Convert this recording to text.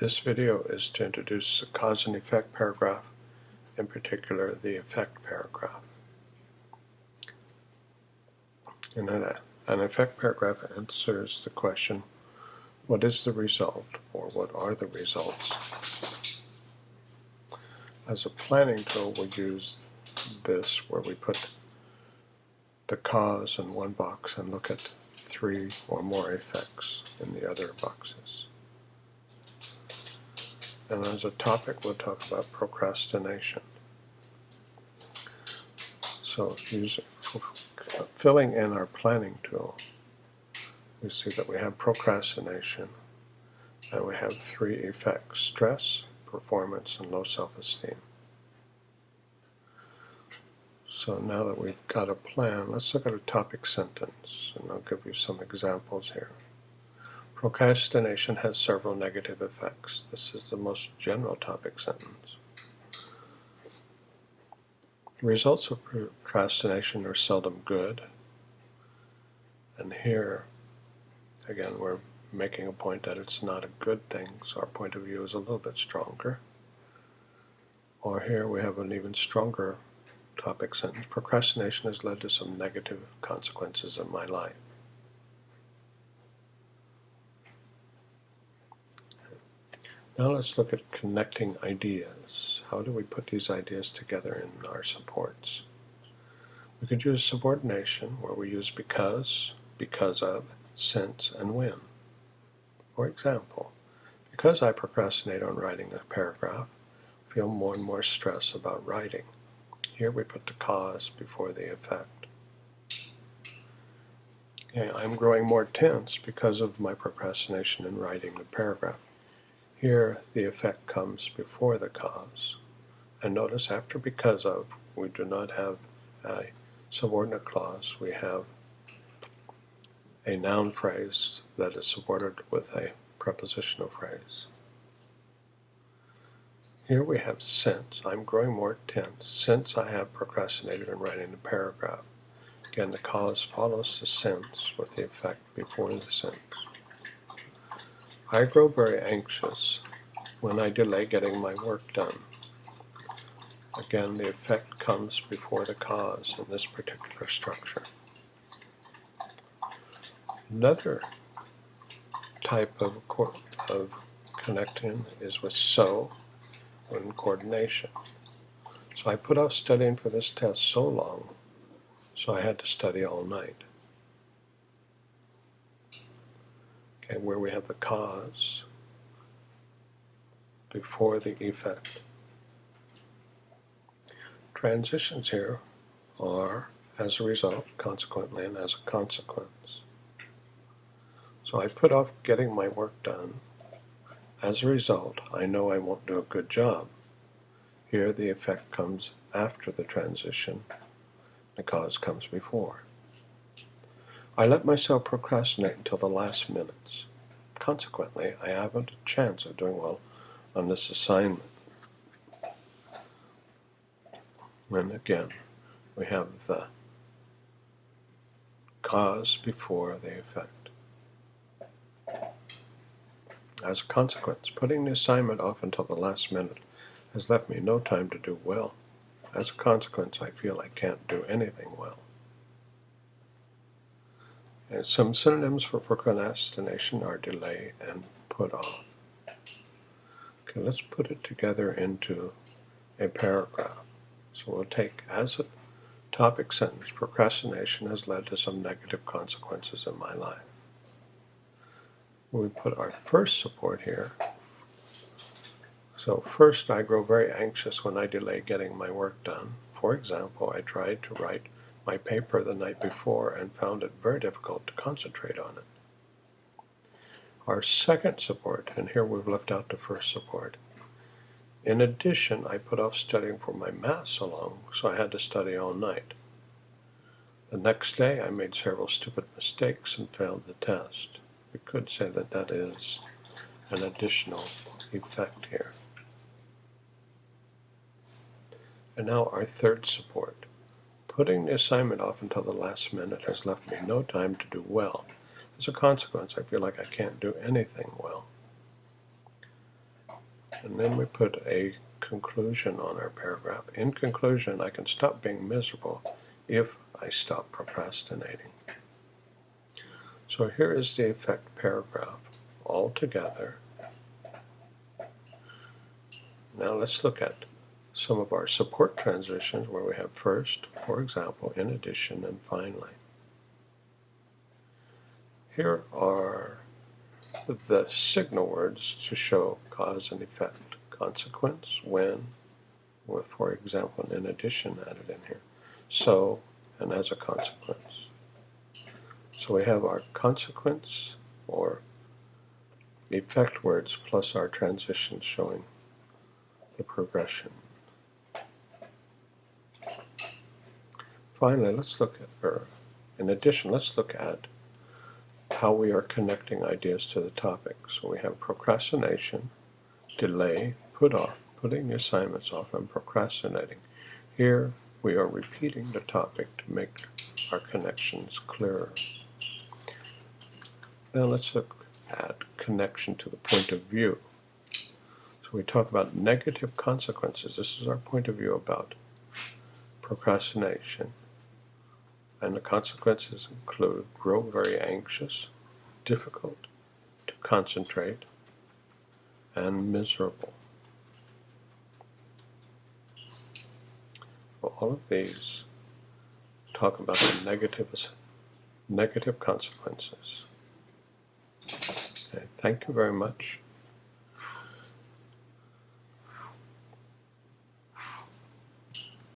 This video is to introduce the cause and effect paragraph, in particular the effect paragraph. And then an effect paragraph answers the question, what is the result, or what are the results? As a planning tool, we use this where we put the cause in one box and look at three or more effects in the other boxes. And as a topic, we'll talk about procrastination. So filling in our planning tool, we see that we have procrastination, and we have three effects, stress, performance, and low self-esteem. So now that we've got a plan, let's look at a topic sentence, and I'll give you some examples here. Procrastination has several negative effects. This is the most general topic sentence. The results of procrastination are seldom good. And here, again, we're making a point that it's not a good thing, so our point of view is a little bit stronger. Or here we have an even stronger topic sentence. Procrastination has led to some negative consequences in my life. Now let's look at connecting ideas. How do we put these ideas together in our supports? We could use subordination where we use because, because of, since, and when. For example, because I procrastinate on writing a paragraph, I feel more and more stress about writing. Here we put the cause before the effect. Okay, I'm growing more tense because of my procrastination in writing the paragraph. Here the effect comes before the cause. And notice after because of, we do not have a subordinate clause. We have a noun phrase that is supported with a prepositional phrase. Here we have since. I'm growing more tense since I have procrastinated in writing the paragraph. Again, the cause follows the since with the effect before the since. I grow very anxious when I delay getting my work done. Again, the effect comes before the cause in this particular structure. Another type of, of connecting is with so in coordination. So I put off studying for this test so long, so I had to study all night. Okay, where we have the cause before the effect. Transitions here are as a result, consequently, and as a consequence. So I put off getting my work done. As a result, I know I won't do a good job. Here the effect comes after the transition. The cause comes before. I let myself procrastinate until the last minutes. Consequently, I haven't a chance of doing well on this assignment. And again, we have the cause before the effect. As a consequence, putting the assignment off until the last minute has left me no time to do well. As a consequence, I feel I can't do anything well. Some synonyms for procrastination are delay and put off. Okay, let's put it together into a paragraph. So we'll take as a topic sentence, procrastination has led to some negative consequences in my life. We put our first support here. So first, I grow very anxious when I delay getting my work done. For example, I tried to write my paper the night before and found it very difficult to concentrate on it. Our second support, and here we've left out the first support. In addition, I put off studying for my math so long, so I had to study all night. The next day, I made several stupid mistakes and failed the test. We could say that that is an additional effect here. And now our third support. Putting the assignment off until the last minute has left me no time to do well. As a consequence, I feel like I can't do anything well. And then we put a conclusion on our paragraph. In conclusion, I can stop being miserable if I stop procrastinating. So here is the effect paragraph all together. Now let's look at some of our support transitions where we have first, for example, in addition, and finally. Here are the signal words to show cause and effect. Consequence, when, with, for example, in addition added in here. So, and as a consequence. So we have our consequence or effect words plus our transitions showing the progression. Finally, let's look at, or in addition, let's look at how we are connecting ideas to the topic. So we have procrastination, delay, put off, putting assignments off, and procrastinating. Here we are repeating the topic to make our connections clearer. Now let's look at connection to the point of view. So we talk about negative consequences. This is our point of view about procrastination. And the consequences include grow very anxious, difficult to concentrate, and miserable. Well, all of these talk about the negative, negative consequences. Okay, thank you very much.